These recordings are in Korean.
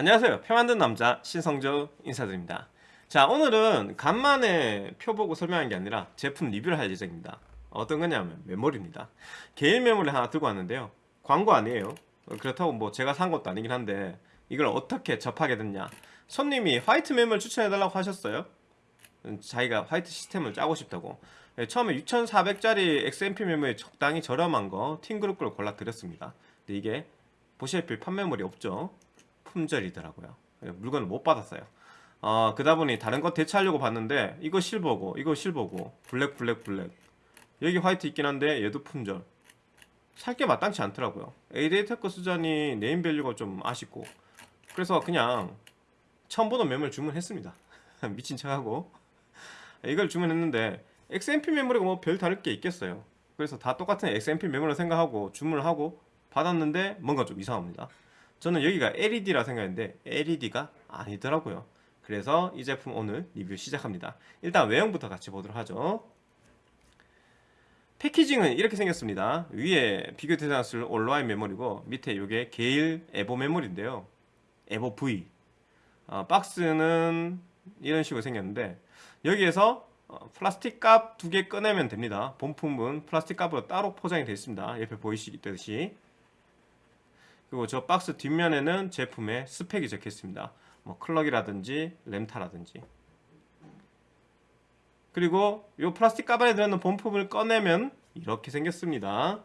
안녕하세요. 표 만든 남자 신성조 인사드립니다. 자 오늘은 간만에 표 보고 설명한 게 아니라 제품 리뷰를 할 예정입니다. 어떤 거냐면 메모리입니다. 개인 메모리 하나 들고 왔는데요. 광고 아니에요. 그렇다고 뭐 제가 산 것도 아니긴 한데 이걸 어떻게 접하게 됐냐. 손님이 화이트 메모리를 추천해달라고 하셨어요. 자기가 화이트 시스템을 짜고 싶다고. 네, 처음에 6400짜리 XMP 메모리 적당히 저렴한 거 팀그룹 걸 골라 드렸습니다. 근데 이게 보시다시피 판매물이 없죠 품절이더라고요. 물건을 못 받았어요. 어, 그다 보니 다른 거 대체하려고 봤는데 이거 실버고 이거 실버고 블랙 블랙 블랙. 여기 화이트 있긴 한데 얘도 품절. 살 게 마땅치 않더라고요. 에이데이테크 쓰자니 네임밸류가 좀 아쉽고. 그래서 그냥 처음 보던 메모리를 주문했습니다. 미친 척하고. 이걸 주문했는데 XMP 메모리가 뭐 별 다를 게 있겠어요. 그래서 다 똑같은 XMP 메모리 생각하고 주문을 하고 받았는데 뭔가 좀 이상합니다 저는 여기가 LED라 생각했는데 LED가 아니더라고요. 그래서 이 제품 오늘 리뷰 시작합니다. 일단 외형부터 같이 보도록 하죠. 패키징은 이렇게 생겼습니다. 위에 비교 대상을 쓸 온라인 메모리고 밑에 이게 게일 에보 메모리인데요. 에보 V 어, 박스는 이런 식으로 생겼는데 여기에서 어, 플라스틱 갑 두 개 꺼내면 됩니다. 본품은 플라스틱 갑으로 따로 포장이 되어 있습니다. 옆에 보이시듯이 그리고 저 박스 뒷면에는 제품의 스펙이 적혀 있습니다. 뭐 클럭이라든지 램타라든지. 그리고 이 플라스틱 갑 안에 들어있는 본품을 꺼내면 이렇게 생겼습니다.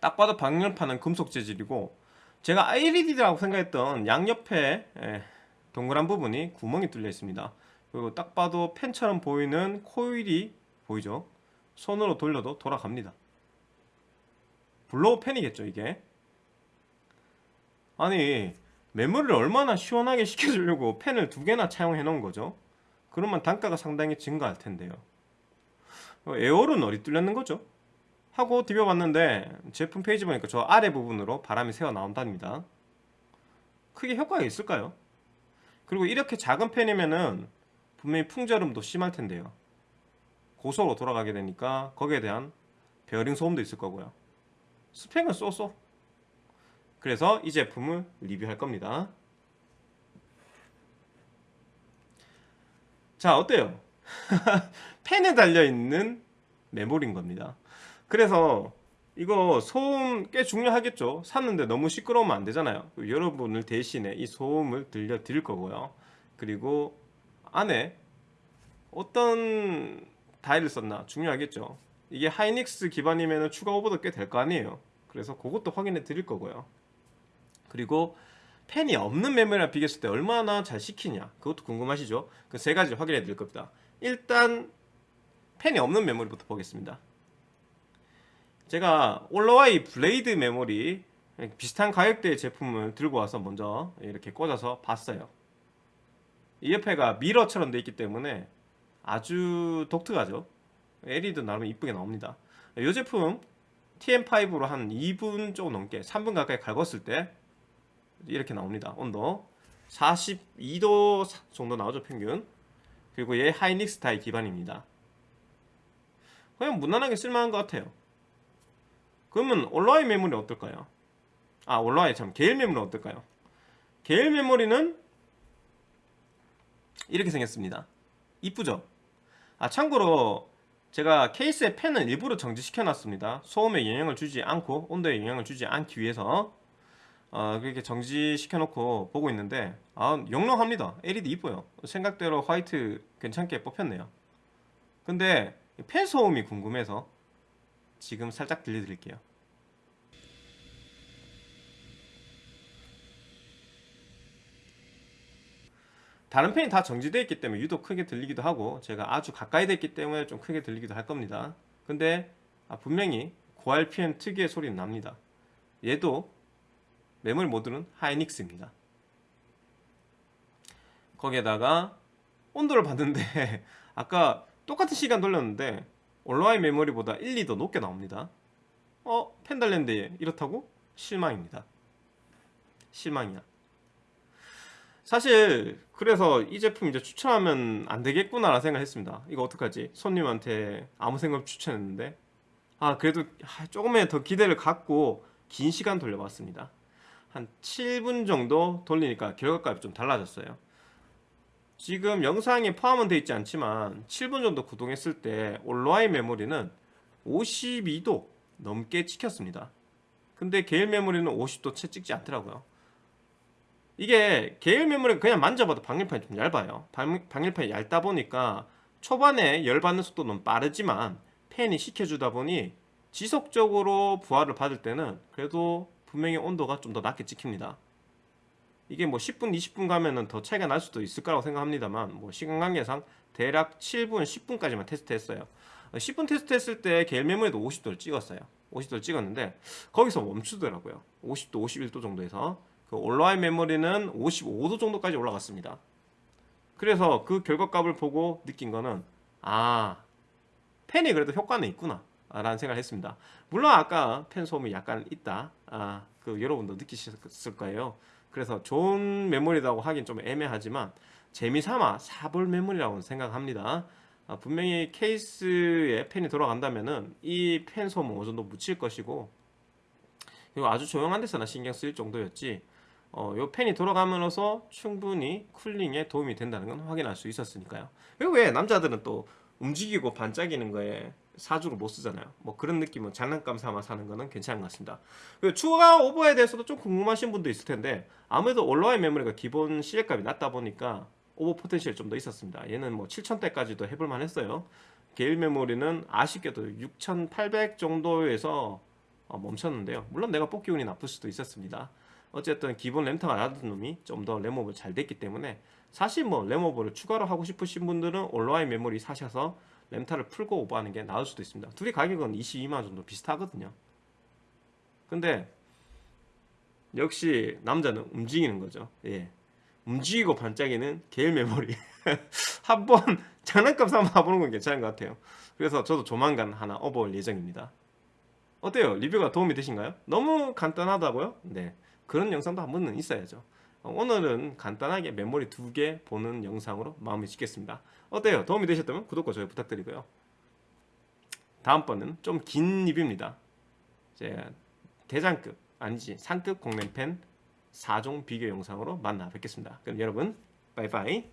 딱 봐도 방열판은 금속 재질이고 제가 LED라고 생각했던 양옆에 동그란 부분이 구멍이 뚫려 있습니다. 그리고 딱 봐도 팬처럼 보이는 코일이 보이죠? 손으로 돌려도 돌아갑니다. blow 팬이겠죠 이게 아니 메모리를 얼마나 시원하게 시켜주려고 팬을 두 개나 차용해 놓은 거죠? 그러면 단가가 상당히 증가할 텐데요. 어, 에어는 어디 뚫렸는 거죠? 하고 디벼봤는데 제품 페이지 보니까 저 아래 부분으로 바람이 새어 나온답니다. 크게 효과가 있을까요? 그리고 이렇게 작은 펜이면은 분명히 풍절음도 심할 텐데요. 고속으로 돌아가게 되니까 거기에 대한 베어링 소음도 있을 거고요. 스펙은 쏘쏘 그래서 이 제품을 리뷰할 겁니다. 자 어때요? 펜에 달려있는 메모리인 겁니다. 그래서 이거 소음 꽤 중요하겠죠? 샀는데 너무 시끄러우면 안 되잖아요. 여러분을 대신에 이 소음을 들려 드릴 거고요. 그리고 안에 어떤 다이를 썼나 중요하겠죠? 이게 하이닉스 기반이면 추가 오버도 꽤 될 거 아니에요. 그래서 그것도 확인해 드릴 거고요 그리고 펜이 없는 메모리랑 비교했을 때 얼마나 잘 식히냐. 그것도 궁금하시죠? 그 세 가지 확인해 드릴 겁니다. 일단 팬이 없는 메모리부터 보겠습니다. 제가 올로와이 블레이드 메모리 비슷한 가격대의 제품을 들고 와서 먼저 이렇게 꽂아서 봤어요. 이 옆에가 미러처럼 되어 있기 때문에 아주 독특하죠? LED도 나름 이쁘게 나옵니다. 이 제품 TM5로 한 2분 조금 넘게 3분 가까이 갈궜을 때 이렇게 나옵니다. 온도 42도 정도 나오죠 평균. 그리고 얘 하이닉스 다이 기반입니다. 그냥 무난하게 쓸만한 것 같아요. 그러면 온라인 메모리 어떨까요? 아 온라인 참 게일 메모리 어떨까요? 게일 메모리는 이렇게 생겼습니다. 이쁘죠? 아 참고로 제가 케이스에 팬을 일부러 정지시켜 놨습니다. 소음에 영향을 주지 않고 온도에 영향을 주지 않기 위해서 어, 그렇게 정지시켜 놓고 보고 있는데 아 영롱합니다. LED 이뻐요. 생각대로 화이트 괜찮게 뽑혔네요. 근데 펜 소음이 궁금해서 지금 살짝 들려드릴게요. 다른 펜이 다 정지되어 있기 때문에 유독 크게 들리기도 하고 제가 아주 가까이 됐기 때문에 좀 크게 들리기도 할 겁니다. 근데 아, 분명히 고RPM 특유의 소리는 납니다. 얘도 메모리 모드는 하이닉스입니다. 거기에다가 온도를 봤는데 아까 똑같은 시간 돌렸는데 온라인 메모리보다 1, 2 더 높게 나옵니다. 어? 펜 달렸는데 이렇다고? 실망입니다. 실망이야. 사실 그래서 이 제품 이제 추천하면 안 되겠구나 라는 생각을 했습니다. 이거 어떡하지? 손님한테 아무 생각 없이 추천했는데. 아 그래도 조금의 더 기대를 갖고 긴 시간 돌려봤습니다 한 7분 정도 돌리니까 결과값이 좀 달라졌어요. 지금 영상에 포함은 되어 있지 않지만 7분 정도 구동했을 때 온라이 메모리는 52도 넘게 찍혔습니다. 근데 게일 메모리는 50도 채 찍지 않더라고요. 이게 게일 메모리가 그냥 만져봐도 방열판이 좀 얇아요. 방, 방열판이 얇다 보니까 초반에 열받는 속도는 빠르지만 팬이 식혀주다 보니 지속적으로 부하를 받을 때는 그래도 분명히 온도가 좀 더 낮게 찍힙니다. 이게 뭐 10분 20분 가면은 더 차이가 날 수도 있을 거라고 생각합니다만 뭐 시간 관계상 대략 7분 10분까지만 테스트 했어요. 10분 테스트 했을 때 게일 메모리도 50도를 찍었어요. 50도를 찍었는데 거기서 멈추더라고요. 50도 51도 정도에서. 그 온라인 메모리는 55도 정도까지 올라갔습니다. 그래서 그 결과값을 보고 느낀 거는 아 펜이 그래도 효과는 있구나 라는 생각을 했습니다. 물론 아까 펜 소음이 약간 있다. 아, 그 여러분도 느끼셨을 거예요. 그래서 좋은 메모리라고 하긴 좀 애매하지만 재미삼아 사볼 메모리라고 생각합니다. 아, 분명히 케이스에 펜이 돌아간다면 은 이펜 소음은 어느 정도 묻힐 것이고 그리고 아주 조용한 데서나 신경 쓸 정도였지 어, 요 펜이 돌아가면서 충분히 쿨링에 도움이 된다는 건 확인할 수 있었으니까요. 그리고 왜 남자들은 또 움직이고 반짝이는 거에 사주를 못 쓰잖아요. 뭐 그런 느낌은 장난감 삼아 사는 거는 괜찮은 것 같습니다. 그리고 추가 오버에 대해서도 좀 궁금하신 분도 있을 텐데 아무래도 온라인 메모리가 기본 시계값이 낮다 보니까 오버 포텐셜이 좀더 있었습니다. 얘는 뭐 7000대까지도 해볼만 했어요. 게일 메모리는 아쉽게도 6800 정도에서 어, 멈췄는데요. 물론 내가 뽑기 운이 나쁠 수도 있었습니다. 어쨌든 기본 램타가 낮은 놈이 좀 더 램오버 잘 됐기 때문에 사실 뭐 램오버를 추가로 하고 싶으신 분들은 온라인 메모리 사셔서 램타를 풀고 오버하는 게 나을 수도 있습니다 둘이 가격은 22만원 정도 비슷하거든요 근데 역시 남자는 움직이는 거죠 예. 움직이고 반짝이는 게일 메모리 한번 장난감 삼아 봐보는 건 괜찮은 것 같아요 그래서 저도 조만간 하나 업어올 예정입니다 어때요? 리뷰가 도움이 되신가요? 너무 간단하다고요? 네 그런 영상도 한 번은 있어야죠 어, 오늘은 간단하게 메모리 두 개 보는 영상으로 마무리 짓겠습니다. 어때요? 도움이 되셨다면 구독과 좋아요 부탁드리고요. 다음번은 좀긴 리뷰입니다. 이제 대장급 아니지 상급 공랭팬 4종 비교 영상으로 만나 뵙겠습니다. 그럼 여러분 빠이빠이